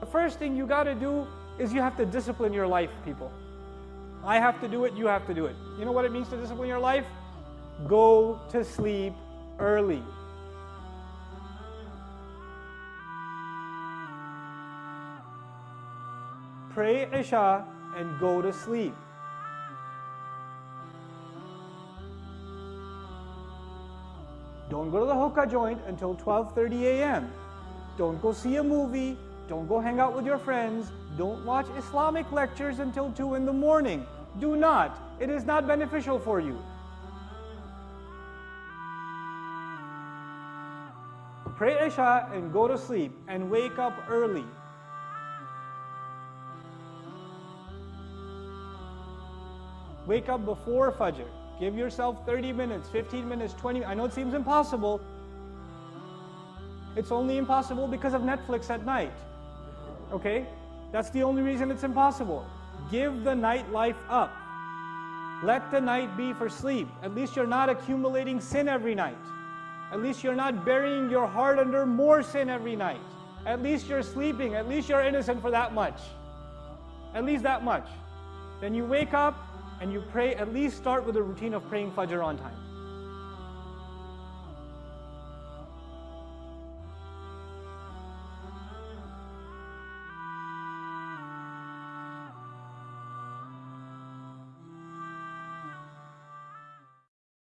The first thing you got to do is you have to discipline your life, people. I have to do it, you have to do it. You know what it means to discipline your life? Go to sleep early. Pray Isha and go to sleep. Don't go to the hookah joint until 12:30 a.m. Don't go see a movie. Don't go hang out with your friends. Don't watch Islamic lectures until 2 in the morning. Do not. It is not beneficial for you. Pray Isha and go to sleep and wake up early. Wake up before Fajr. Give yourself 30 minutes, 15 minutes, 20 I know it seems impossible. It's only impossible because of Netflix at night. Okay? That's the only reason it's impossible. Give the nightlife up. Let the night be for sleep. At least you're not accumulating sin every night. At least you're not burying your heart under more sin every night. At least you're sleeping. At least you're innocent for that much. At least that much. Then you wake up, and you pray, at least start with a routine of praying Fajr on time.